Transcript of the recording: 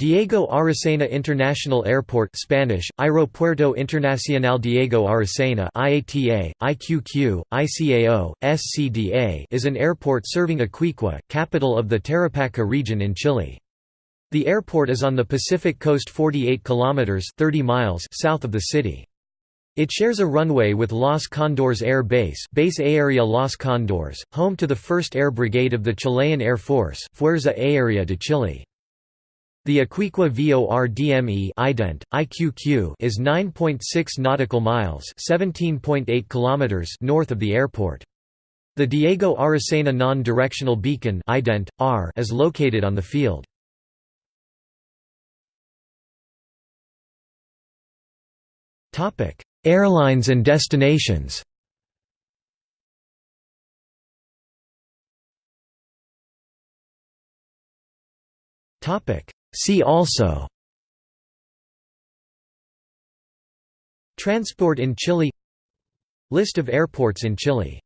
Diego Aracena International Airport Spanish, Aeropuerto Internacional Diego Aracena IATA, IQQ, ICAO, SCDA is an airport serving Iquique, capital of the Tarapacá region in Chile. The airport is on the Pacific coast 48 kilometers 30 miles south of the city. It shares a runway with Los Cóndores Air Base Base Aérea Los Cóndores, home to the 1st Air Brigade of the Chilean Air Force Fuerza Aérea de Chile. The Iquique VORDME ident, IQQ is 9.6 nautical miles (17.8 kilometers) north of the airport. The Diego Aracena non-directional beacon ident, R is located on the field. Topic: Airlines and destinations. Topic: See also Transport in Chile List of airports in Chile